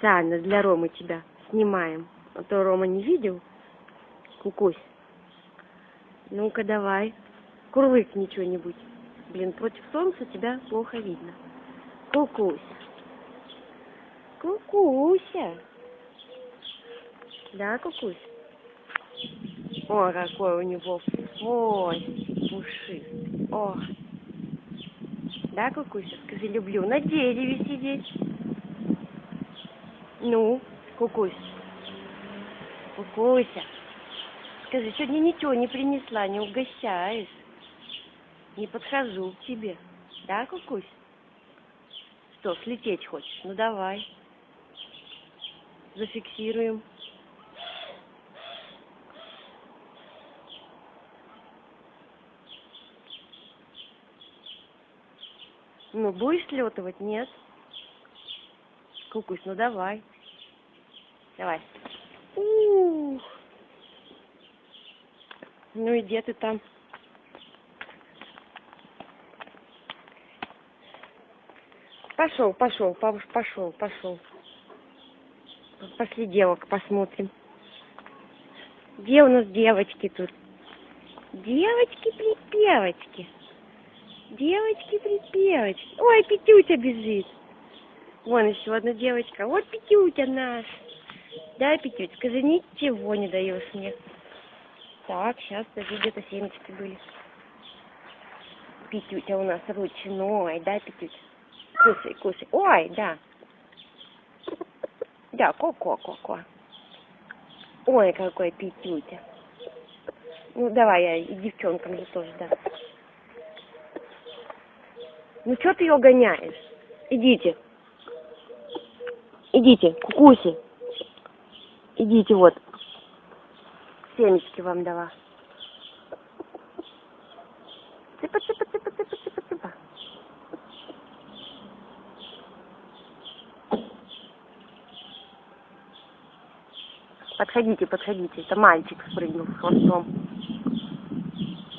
Специально для Ромы тебя снимаем. А то Рома не видел. Кукусь. Ну-ка давай. Курлыкни что-нибудь. Блин, против солнца тебя плохо видно. Кукусь. Кукуся. Да, Кукусь? О, какой у него ой, пушистый. О. Да, Кукуся? Скажи, люблю на дереве сидеть. Ну, Кукусь. Кукуся. Скажи, сегодня ничего не принесла, не угощаешь. Не подхожу к тебе. Да, Кукусь? Что, слететь хочешь? Ну давай. Зафиксируем. Ну, будешь слетывать? Нет? Кукусь, ну давай. Давай. Ух. Ну и где ты там? Пошел, пошел, пошел, пошел. Пошли девок посмотрим. Где у нас девочки тут? Девочки-припевочки. Девочки-припевочки. Ой, Петютя бежит. Вон еще одна девочка. Вот Петютя наш. Да, Петють, скажи, ничего не даешь мне. Так, сейчас даже где-то семечки были. Петютя у нас ручной, да, Петють? Кусай, кусай. Ой, да. Да, ко-ко-ко-ко. Ой, какой Петютя. Ну, давай я и девчонкам же тоже, да. Ну, что ты ее гоняешь? Идите. Идите, кукуси. Идите, вот. Семечки вам дала. Цыпа, цыпа, цыпа, цыпа, цыпа, цыпа. Подходите, подходите. Это мальчик спрыгнул с хвостом.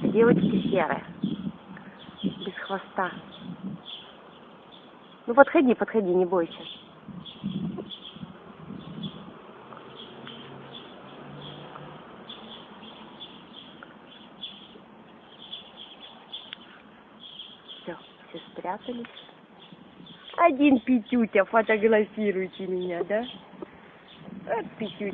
Девочки серая. Без хвоста. Ну подходи, подходи, не бойся. Все, все спрятались. Один Петютя, фотографируйте меня, да? Вот Петютя.